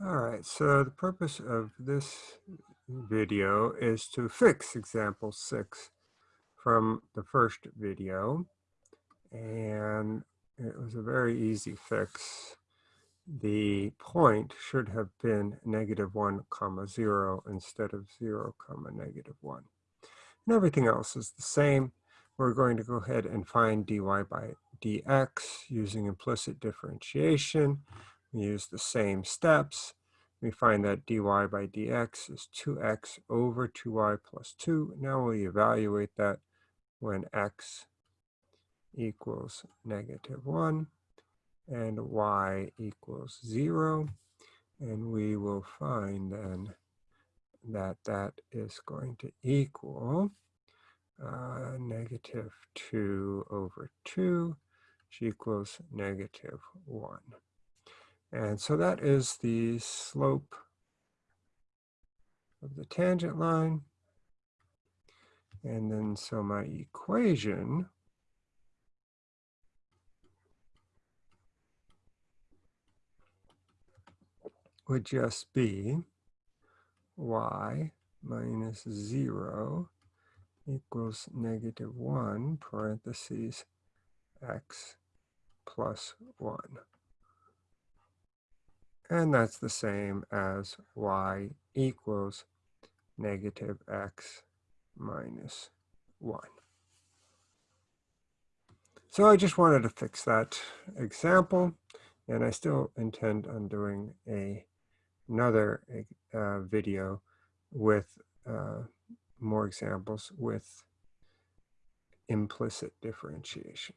All right, so the purpose of this video is to fix example six from the first video. And it was a very easy fix. The point should have been negative one comma zero instead of zero comma negative one. And everything else is the same. We're going to go ahead and find dy by dx using implicit differentiation. We use the same steps. We find that dy by dx is 2x over 2y plus 2. Now we evaluate that when x equals negative 1 and y equals 0. And we will find then that that is going to equal uh, negative 2 over 2, which equals negative 1. And so that is the slope of the tangent line. And then so my equation would just be y minus 0 equals negative 1 parentheses x plus 1. And that's the same as y equals negative x minus 1. So I just wanted to fix that example, and I still intend on doing a, another uh, video with uh, more examples with implicit differentiation.